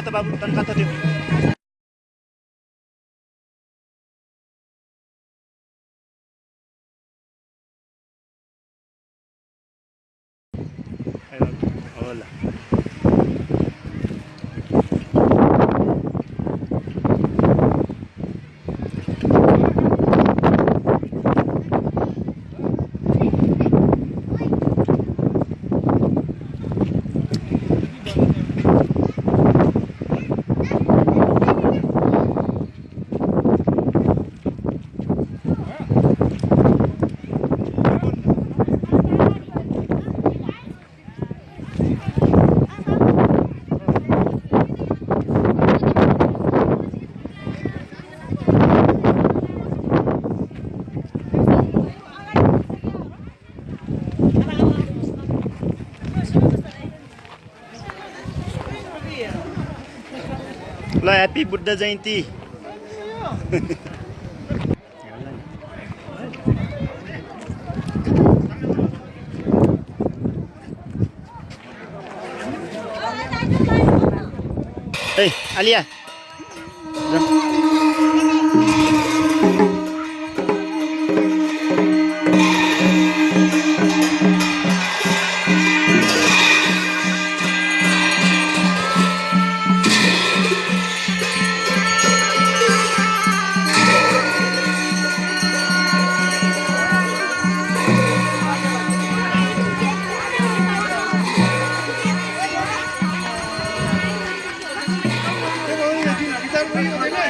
kata babu dan kata dia. Hola. ल happy Buddha Jayanti ए आलिया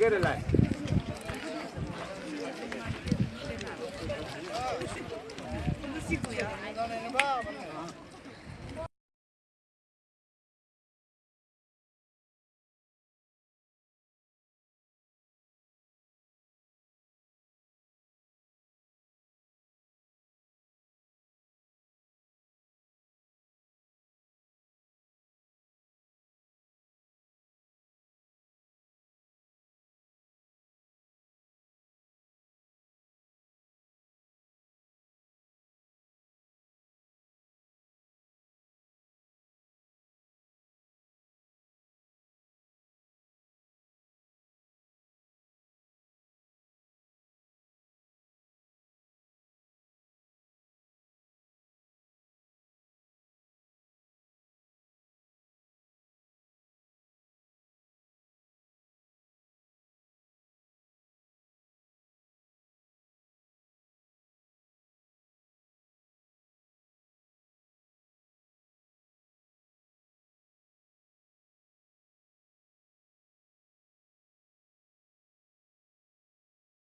get it like.